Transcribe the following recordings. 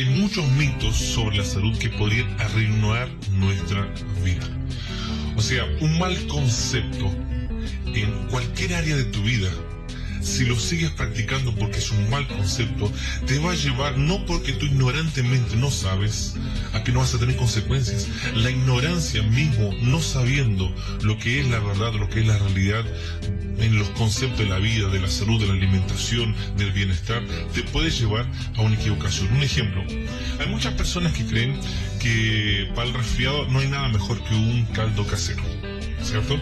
Hay muchos mitos sobre la salud que podrían arruinar nuestra vida. O sea, un mal concepto en cualquier área de tu vida si lo sigues practicando porque es un mal concepto, te va a llevar, no porque tú ignorantemente no sabes, a que no vas a tener consecuencias. La ignorancia mismo, no sabiendo lo que es la verdad, lo que es la realidad en los conceptos de la vida, de la salud, de la alimentación, del bienestar, te puede llevar a una equivocación. Un ejemplo, hay muchas personas que creen que para el resfriado no hay nada mejor que un caldo casero. ¿Cierto?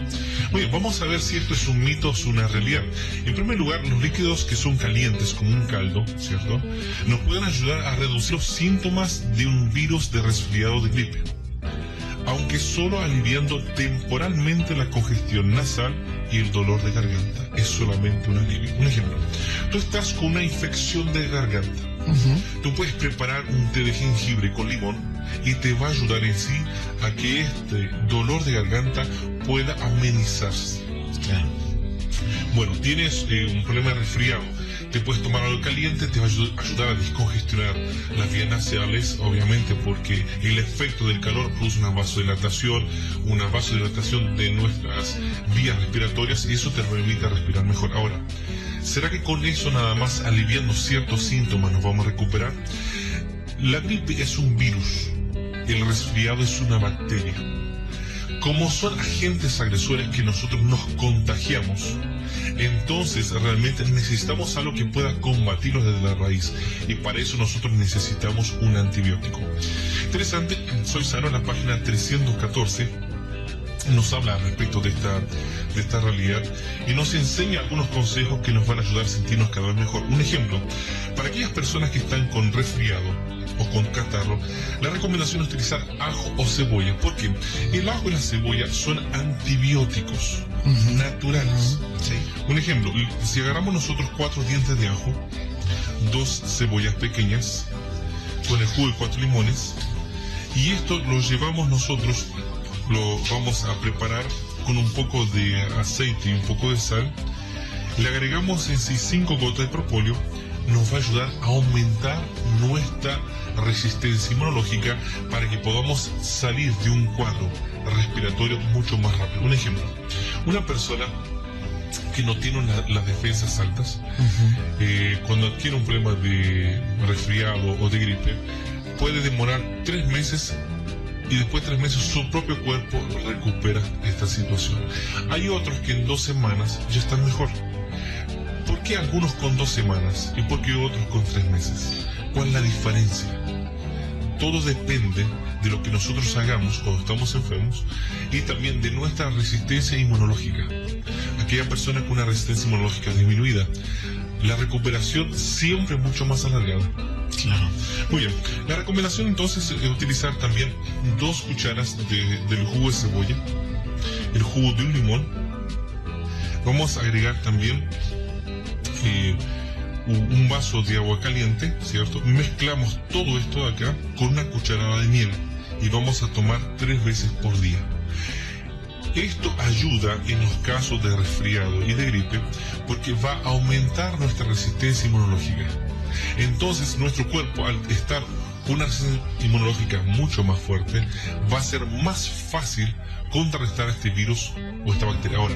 Muy bien, vamos a ver si esto es un mito o es una realidad. En primer lugar, los líquidos que son calientes, como un caldo, ¿cierto? Nos pueden ayudar a reducir los síntomas de un virus de resfriado de gripe. Aunque solo aliviando temporalmente la congestión nasal y el dolor de garganta. Es solamente un alivio. Un ejemplo. Tú estás con una infección de garganta. Tú puedes preparar un té de jengibre con limón y te va a ayudar en sí a que este dolor de garganta pueda amenizarse. Bueno, tienes eh, un problema de resfriado, te puedes tomar algo caliente, te va a ayudar a descongestionar las vías nasales, obviamente porque el efecto del calor produce una vasodilatación, una vasodilatación de nuestras vías respiratorias y eso te permite respirar mejor. Ahora, ¿será que con eso nada más aliviando ciertos síntomas nos vamos a recuperar? La gripe es un virus, el resfriado es una bacteria como son agentes agresores que nosotros nos contagiamos, entonces realmente necesitamos algo que pueda combatirlos desde la raíz y para eso nosotros necesitamos un antibiótico. Interesante, soy sano en la página 314 nos habla respecto de esta, de esta realidad y nos enseña algunos consejos que nos van a ayudar a sentirnos cada vez mejor. Un ejemplo, para aquellas personas que están con resfriado, o con catarro, la recomendación es utilizar ajo o cebolla, porque el ajo y la cebolla son antibióticos naturales. Un ejemplo, si agarramos nosotros cuatro dientes de ajo, dos cebollas pequeñas, con el jugo de cuatro limones, y esto lo llevamos nosotros, lo vamos a preparar con un poco de aceite y un poco de sal, le agregamos en sí cinco gotas de propóleo, nos va a ayudar a aumentar nuestra resistencia inmunológica para que podamos salir de un cuadro respiratorio mucho más rápido. Un ejemplo, una persona que no tiene las defensas altas, eh, cuando adquiere un problema de resfriado o de gripe, puede demorar tres meses y después de tres meses su propio cuerpo recupera esta situación. Hay otros que en dos semanas ya están mejor. ¿Por qué algunos con dos semanas y por qué otros con tres meses? ¿Cuál es la diferencia? Todo depende de lo que nosotros hagamos cuando estamos enfermos y también de nuestra resistencia inmunológica. Aquella persona con una resistencia inmunológica disminuida, la recuperación siempre es mucho más alargada. Claro. Muy bien. La recomendación entonces es utilizar también dos cucharas del jugo de cebolla, el jugo de un limón. Vamos a agregar también un vaso de agua caliente, ¿cierto? Mezclamos todo esto de acá con una cucharada de miel y vamos a tomar tres veces por día. Esto ayuda en los casos de resfriado y de gripe porque va a aumentar nuestra resistencia inmunológica. Entonces nuestro cuerpo al estar una inmunológica mucho más fuerte va a ser más fácil contrarrestar este virus o esta bacteria. Ahora,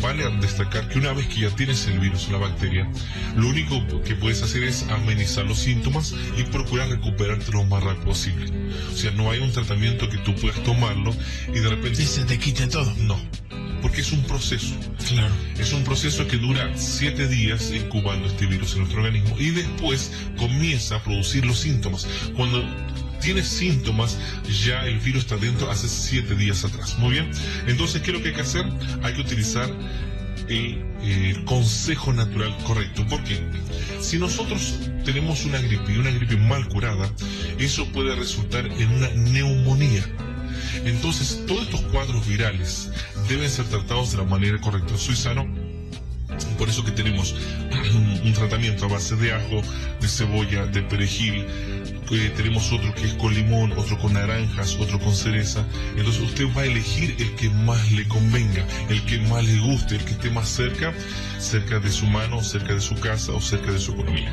vale destacar que una vez que ya tienes el virus o la bacteria, lo único que puedes hacer es amenizar los síntomas y procurar recuperarte lo más rápido posible. O sea, no hay un tratamiento que tú puedas tomarlo y de repente... Y se te quite todo. No, porque es un proceso. Claro. Es un proceso que dura siete días incubando este virus en nuestro organismo y después comienza a producir los síntomas. Cuando tienes síntomas, ya el virus está dentro hace siete días atrás. Muy bien. Entonces, ¿qué es lo que hay que hacer? Hay que utilizar el, consejo natural correcto. Porque si nosotros tenemos una gripe y una gripe mal curada, eso puede resultar en una neumonía. Entonces, todos estos cuadros virales deben ser tratados de la manera correcta. Soy sano, por eso que tenemos un tratamiento a base de ajo, de cebolla, de perejil, tenemos otro que es con limón, otro con naranjas, otro con cereza. Entonces usted va a elegir el que más le convenga, el que más le guste, el que esté más cerca, cerca de su mano, cerca de su casa o cerca de su economía.